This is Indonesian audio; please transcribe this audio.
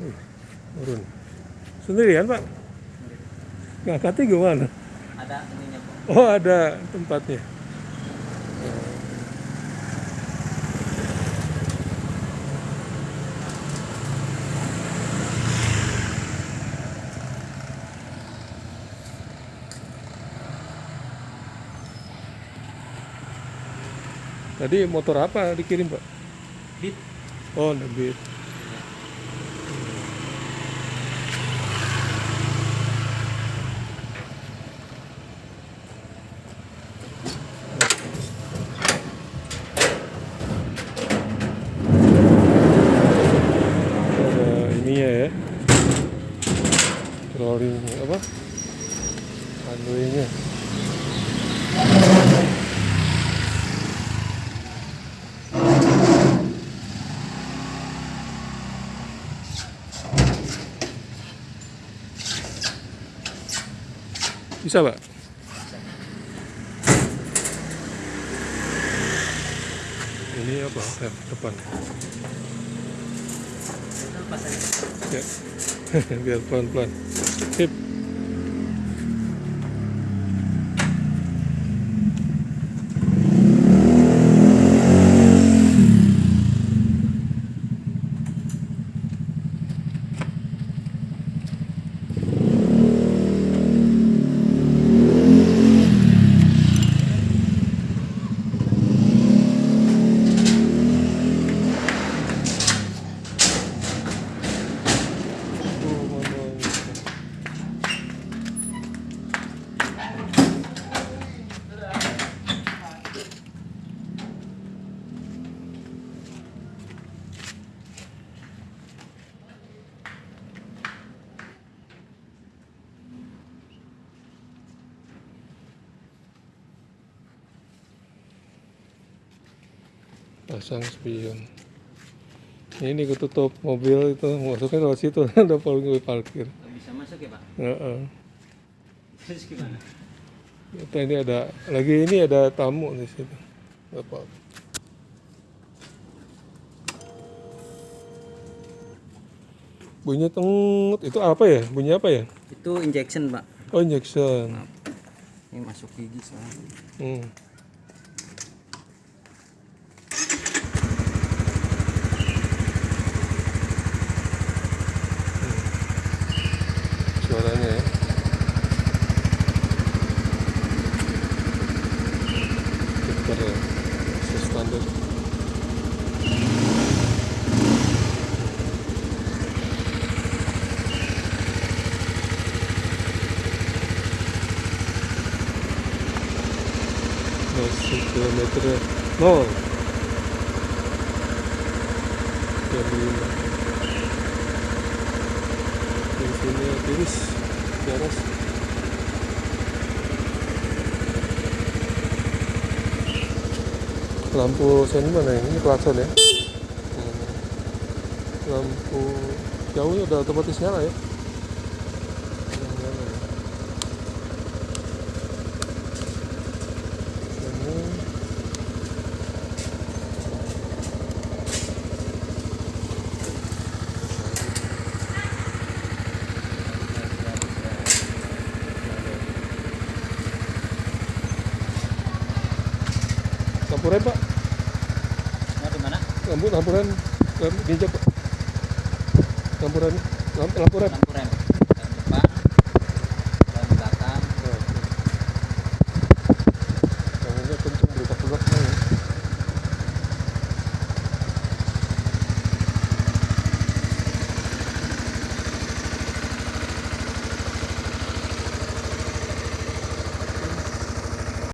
Wih, turun. Sendirian pak? Ngangkatnya gimana? Ada ininya Pak. Oh ada tempatnya. Tadi motor apa dikirim pak? Bit. Oh, Beat. Ada ininya ya. Rolling apa? Handlenya. Bisa pak? Ini apa? Rem depan. Ya. Biar pelan-pelan. Sip. Oh, pasang spion ini ketutup mobil itu masuknya lewat situ ada paling parkir bisa masuk ya Pak. Heeh. Terus gimana? Kita ini ada lagi ini ada tamu di situ. Apa-apa. Bunyi tengut itu apa ya? Bunyi apa ya? Itu injection Pak. Oh injection. Ini masuk gigi soalnya. Hmm. chorando né? aí. Super standard. Nossa, quilômetro. Não! Que lindo. Di atas. Lampu sini mana ini? Ini klakson ya? Lampu jauhnya udah otomatis nyala ya? Lampu rem pak, Mau di mana? lampu rem injak pak. Lampu rem, lampu, lampu rem. Lampu rem.